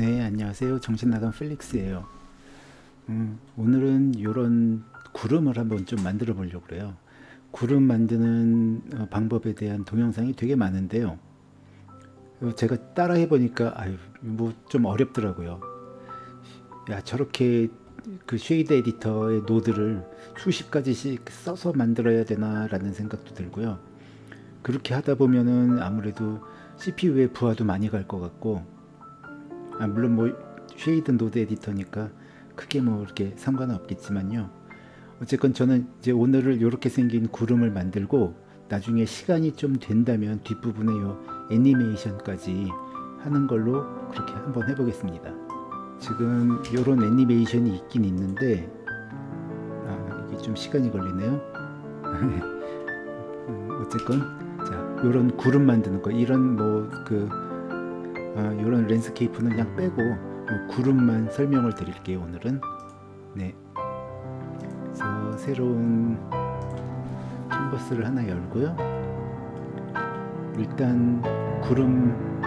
네 안녕하세요. 정신나간 펠릭스예요. 음, 오늘은 이런 구름을 한번 좀 만들어 보려고 그래요. 구름 만드는 어, 방법에 대한 동영상이 되게 많은데요. 어, 제가 따라 해보니까 아유 뭐 좀 어렵더라고요. 야 저렇게 그 쉐이드 에디터의 노드를 수십 가지씩 써서 만들어야 되나 라는 생각도 들고요. 그렇게 하다 보면은 아무래도 CPU의 부하도 많이 갈 것 같고 아, 물론 뭐 shader node editor니까 크게 뭐 이렇게 상관은 없겠지만요. 어쨌건 저는 이제 오늘은 이렇게 생긴 구름을 만들고 나중에 시간이 좀 된다면 뒷부분에 요. 애니메이션까지 하는 걸로 그렇게 한번 해보겠습니다. 지금 이런 애니메이션이 있긴 있는데 아, 이게 좀 시간이 걸리네요. 음, 어쨌건 자 요런 구름 만드는 거 이런 뭐그 아, 이런 landscape는 그냥 빼고 구름만 설명을 드릴게요 오늘은. 네. 그래서 새로운 캔버스를 하나 열고요. 일단 구름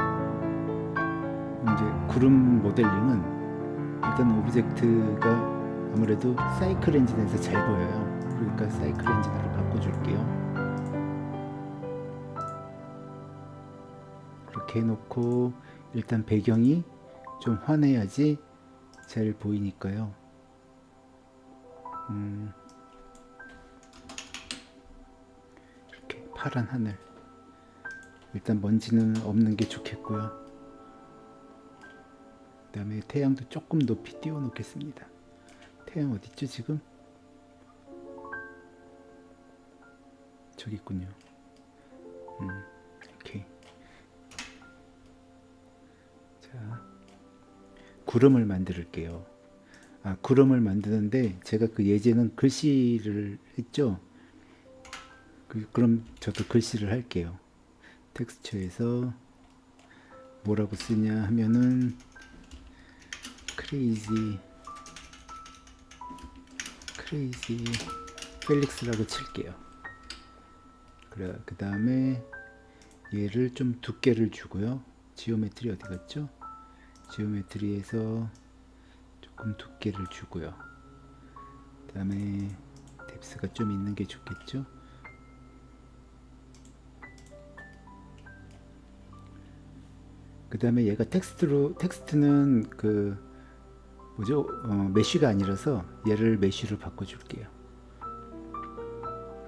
이제 구름 모델링은 일단 object가 아무래도 사이클 엔진에서 잘 보여요. 그러니까 사이클 엔진으로 바꿔줄게요. 이렇게 해놓고 일단 배경이 좀 환해야지 잘 보이니까요. 음, 이렇게 파란 하늘. 일단 먼지는 없는 게 좋겠고요. 그 다음에 태양도 조금 높이 띄워 놓겠습니다. 태양 어딨죠 지금? 저기 있군요. 음, 자 구름을 만들게요. 아 구름을 만드는데 제가 그 예제는 글씨를 했죠? 그, 그럼 저도 글씨를 할게요. 텍스트에서 뭐라고 쓰냐 하면은 crazy crazy 펠릭스라고 칠게요. 그래 그 다음에 얘를 좀 두께를 주고요. geometry 어디 갔죠 geometry에서 조금 두께를 주고요. 그 다음에 depth가 좀 있는 게 좋겠죠? 그 다음에 얘가 텍스트로 텍스트는 그 뭐죠? 어, mesh가 아니라서 얘를 mesh로 바꿔줄게요.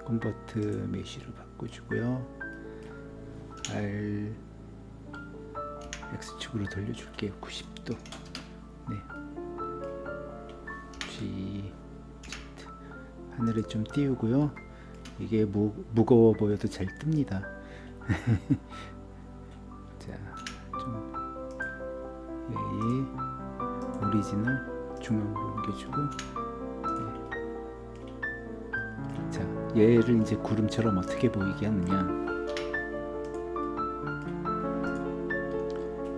convert mesh로 바꿔주고요. R X축으로 돌려줄게요. 90도. 네. G Z. 하늘에 좀 띄우고요. 이게 무, 무거워 보여도 잘 뜹니다. 자좀 얘의 origin을 중앙으로 옮겨주고 네. 자 얘를 이제 구름처럼 어떻게 보이게 하느냐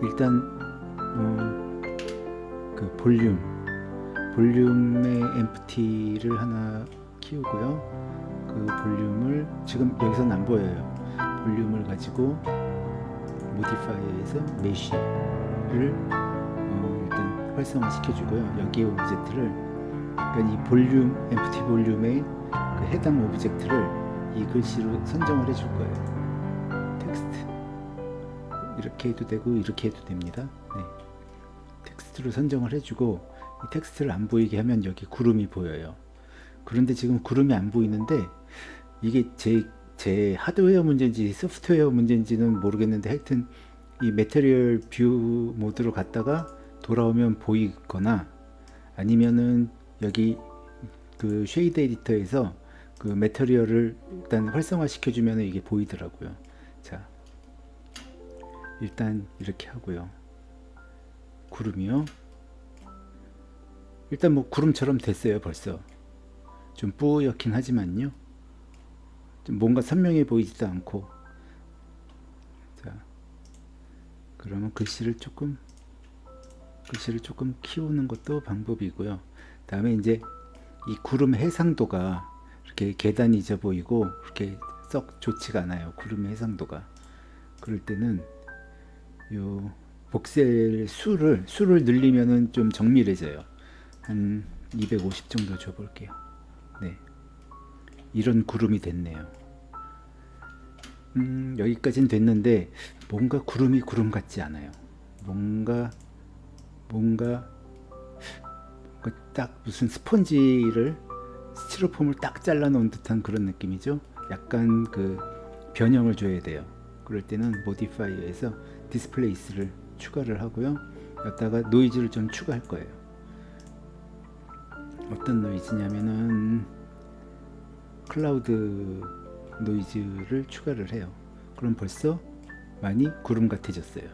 일단 음, 그 볼륨 볼륨의 empty를 하나 키우고요. 그 볼륨을 지금 여기서는 안 보여요. 볼륨을 가지고 modifier에서 mesh를 어, 일단 활성화 시켜주고요. 여기에 object를. 그러니까 이 볼륨 empty 볼륨의 그 해당 object를 이 글씨로 선정을 해줄 거예요. 텍스트 이렇게 해도 되고 이렇게 해도 됩니다. 네. 텍스트로 선정을 해주고 이 텍스트를 안 보이게 하면 여기 구름이 보여요. 그런데 지금 구름이 안 보이는데 이게 제, 제 하드웨어 문제인지 소프트웨어 문제인지는 모르겠는데 하여튼 이 material view mode로 갔다가 돌아오면 보이거나 아니면은 여기 그 쉐이드 에디터에서 그 material을 일단 활성화 시켜주면 이게 보이더라고요. 자 일단 이렇게 하고요. 구름이요. 일단 뭐 구름처럼 됐어요 벌써. 좀 뿌옇긴 하지만요. 좀 뭔가 선명해 보이지도 않고. 자 그러면 글씨를 조금 글씨를 조금 키우는 것도 방법이고요. 다음에 이제 이 구름 해상도가 이렇게 계단이 있어 보이고 그렇게 썩 좋지가 않아요. 구름의 해상도가. 그럴 때는 요 복셀 수를 수를 늘리면은 좀 정밀해져요. 한 250 정도 줘 볼게요. 네. 이런 구름이 됐네요. 음, 여기까지는 됐는데 뭔가 구름이 구름 같지 않아요. 뭔가 뭔가 그딱 무슨 스펀지를 스티로폼을 딱 잘라 놓은 듯한 그런 느낌이죠. 약간 그 변형을 줘야 돼요. 그럴 때는 modifier에서 displace를 추가를 하고요. 여기다가 노이즈를 좀 추가할 거예요. 어떤 노이즈냐면은 cloud noise를 추가를 해요. 그럼 벌써 많이 구름 같아졌어요.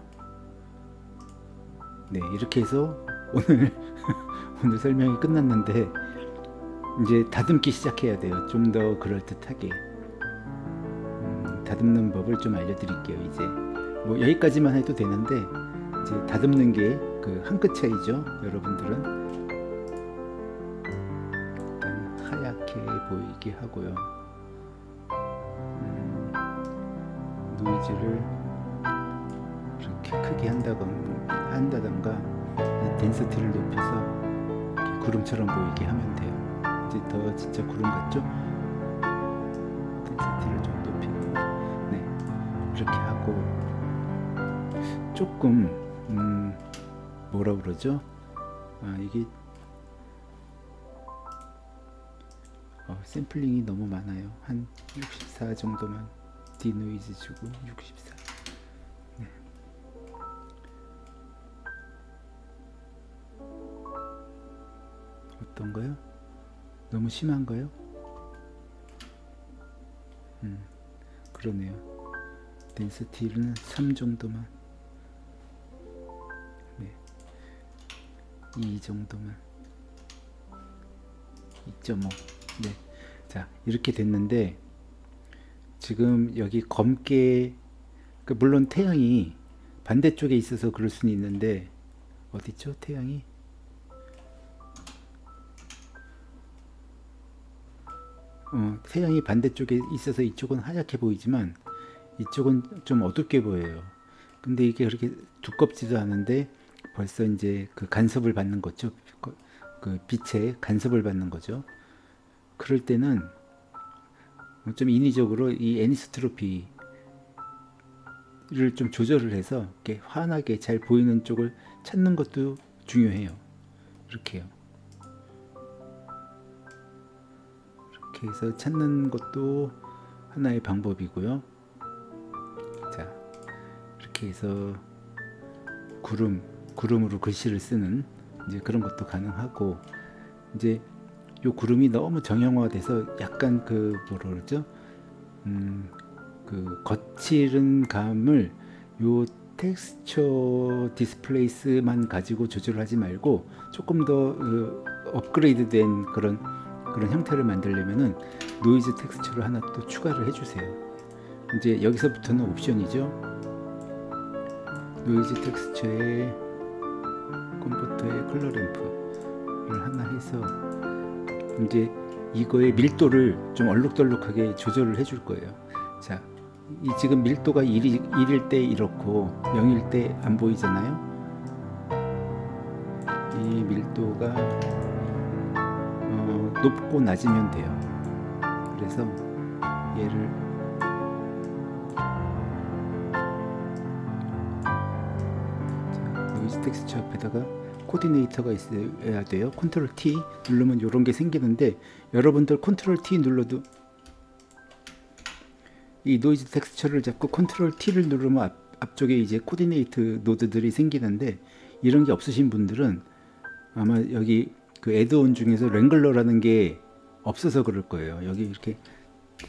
네, 이렇게 해서 오늘 오늘 설명이 끝났는데 이제 다듬기 시작해야 돼요. 좀 더 그럴듯하게 음, 다듬는 법을 좀 알려드릴게요. 이제 뭐 여기까지만 해도 되는데 이제 다듬는 게 그 한 끗 차이죠. 여러분들은 하얗게 보이게 하고요. 음, 노이즈를 이렇게 크게 한다던가, 한다던가 덴서티를 높여서 구름처럼 보이게 하면 돼요. 이제 더 진짜 구름 같죠? 덴서티를 좀 높이고 네 이렇게 하고 조금 음, 뭐라 그러죠? 아 이게 어, 샘플링이 너무 많아요. 한 64 정도만 디노이즈 주고 64. 네. 어떤가요? 너무 심한가요? 음, 그러네요. 덴스티는 3 정도만. 2 정도만. 2.5. 네. 자, 이렇게 됐는데 지금 여기 검게 그 물론 태양이 반대쪽에 있어서 그럴 수는 있는데 어디죠? 태양이 어, 태양이 반대쪽에 있어서 이쪽은 하얗게 보이지만 이쪽은 좀 어둡게 보여요. 근데 이게 그렇게 두껍지도 않은데 벌써 이제 그 간섭을 받는 거죠. 그, 그 빛에 간섭을 받는 거죠. 그럴 때는 좀 인위적으로 이 애니스트로피를 좀 조절을 해서 이렇게 환하게 잘 보이는 쪽을 찾는 것도 중요해요. 이렇게요. 이렇게 해서 찾는 것도 하나의 방법이고요. 자, 이렇게 해서 구름, 구름으로 글씨를 쓰는 이제 그런 것도 가능하고 이제 요 구름이 너무 정형화돼서 약간 그 뭐라 그러죠? 음, 그 거칠은 감을 요 texture displace만 가지고 조절하지 말고 조금 더 그 업그레이드된 그런 그런 형태를 만들려면은 noise texture를 하나 또 추가를 해주세요. 이제 여기서부터는 옵션이죠. noise texture에 converter의 color ramp를 하나 해서 이제 이거의 밀도를 좀 얼룩덜룩하게 조절을 해줄 거예요. 자, 이 지금 밀도가 1이, 1일 때 이렇고 0일 때 안 보이잖아요. 이 밀도가 어, 높고 낮으면 돼요. 그래서 얘를 texture 앞에다가 coordinate가 있어야 돼요. 컨트롤 T 누르면 이런 게 생기는데 여러분들 컨트롤 T 눌러도 이 noise texture를 잡고 컨트롤 T를 누르면 앞, 앞쪽에 이제 coordinate 노드들이 생기는데 이런 게 없으신 분들은 아마 여기 그 add-on 중에서 Wrangler라는 게 없어서 그럴 거예요. 여기 이렇게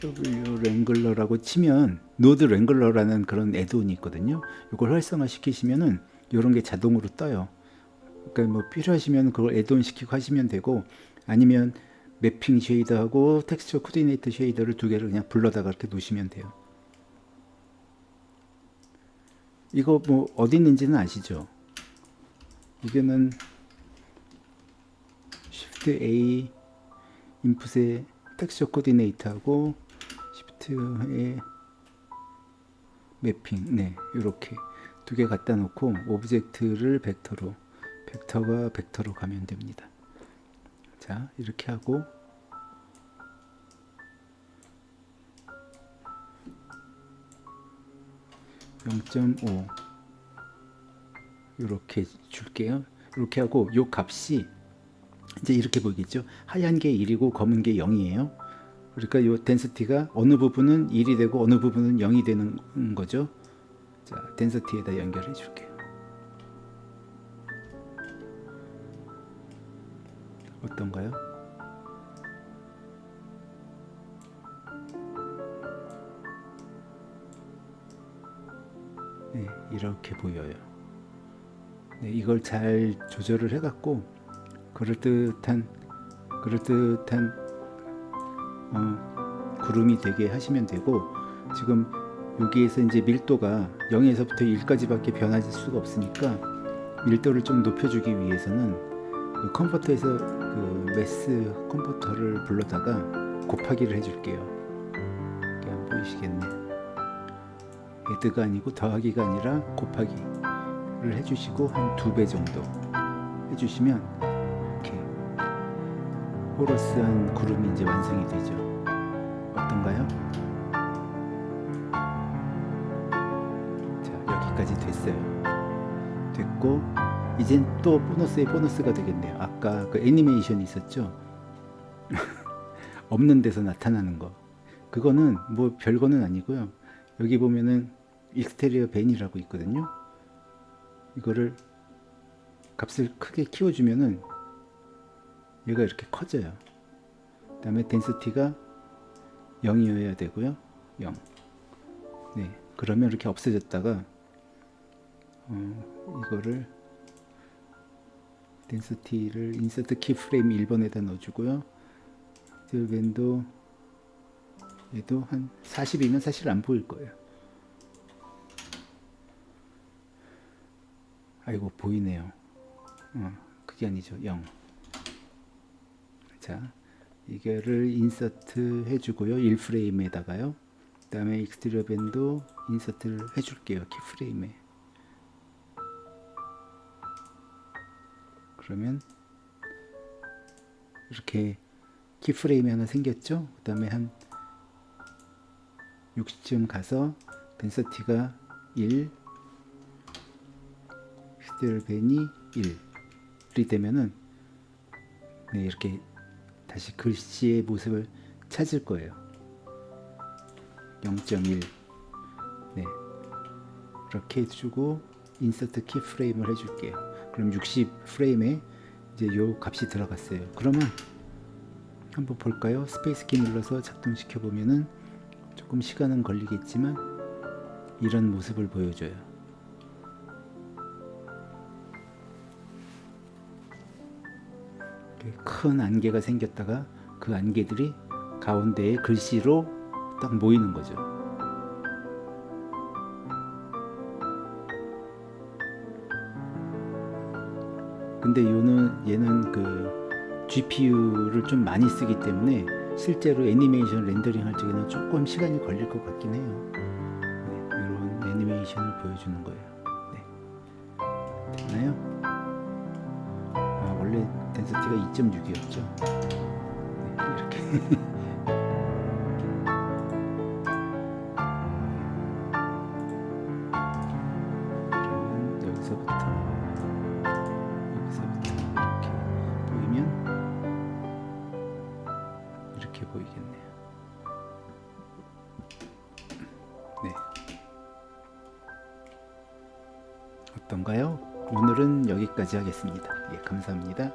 W 랭글러라고 치면 Node Wrangler라는 그런 add-on이 있거든요. 이걸 활성화 시키시면은 이런 게 자동으로 떠요. 그러니까 뭐 필요하시면 그걸 add-on 시키고 하시면 되고 아니면 mapping shader하고 texture coordinate shader를 두 개를 그냥 불러다가 이렇게 놓으시면 돼요. 이거 뭐 어디 있는지는 아시죠? 이거는 Shift A input의 texture coordinate하고 Shift의 mapping 네 이렇게 두 개 갖다 놓고 object를 벡터로 벡터가 벡터로 가면 됩니다. 자 이렇게 하고 (0.5) 이렇게 줄게요. 이렇게 하고 요 값이 이제 이렇게 보이겠죠. 하얀 게 1이고 검은 게 0이에요. 그러니까 요 덴시티가 어느 부분은 1이 되고 어느 부분은 0이 되는 거죠. 자, 덴시티에다 연결해 줄게요. 어떤가요? 네, 이렇게 보여요. 네, 이걸 잘 조절을 해갖고 그럴듯한 그럴듯한 어, 구름이 되게 하시면 되고 지금 여기에서 이제 밀도가 0에서부터 1까지 밖에 변하실 수가 없으니까 밀도를 좀 높여주기 위해서는 그 컨버터에서 그 math 컨버터를 불러다가 곱하기를 해줄게요. 이게 안 보이시겠네. 애드가 아니고 더하기가 아니라 곱하기를 해주시고 한 두 배 정도 해주시면 이렇게 호러스한 구름이 이제 완성이 되죠. 어떤가요? 여기까지 됐어요. 됐고 이젠 또 보너스의 보너스가 되겠네요. 아까 그 애니메이션이 있었죠. 없는 데서 나타나는 거. 그거는 뭐 별거는 아니고요. 여기 보면은 익스테리어 벤이라고 있거든요. 이거를 값을 크게 키워주면은 얘가 이렇게 커져요. 그 다음에 덴시티가 0이어야 되고요. 0. 네. 그러면 이렇게 없어졌다가 어, 이거를 덴시티를 인서트 키프레임 1번에다 넣어주고요. 밴도 얘도 한 40이면 사실 안 보일 거예요. 아이고 보이네요. 어, 그게 아니죠. 0. 자, 이거를 인서트 해주고요. 1프레임에다가요. 그 다음에 익스트리어 밴도 인서트를 해줄게요. 키프레임에. 그러면 이렇게 키프레임이 하나 생겼죠. 그 다음에 한 60쯤 가서 덴서티가 1 히드벨벤이 1이 되면은 네, 이렇게 다시 글씨의 모습을 찾을 거예요. 0.1 네, 이렇게 해주고 insert keyframe을 해줄게요 그럼 60 프레임에 이제 요 값이 들어갔어요 그러면 한번 볼까요 space 키 눌러서 작동시켜 보면은 조금 시간은 걸리겠지만 이런 모습을 보여줘요. 큰 안개가 생겼다가 그 안개들이 가운데에 글씨로 딱 모이는 거죠. 근데 얘는, 얘는 그 GPU를 좀 많이 쓰기 때문에 실제로 애니메이션 렌더링 할 적에는 조금 시간이 걸릴 것 같긴 해요. 네, 이런 애니메이션을 보여주는 거예요. 네. 됐나요? 아, 원래 덴시티가 2.6이었죠. 네, 이렇게. 하겠습니다. 예, 감사합니다.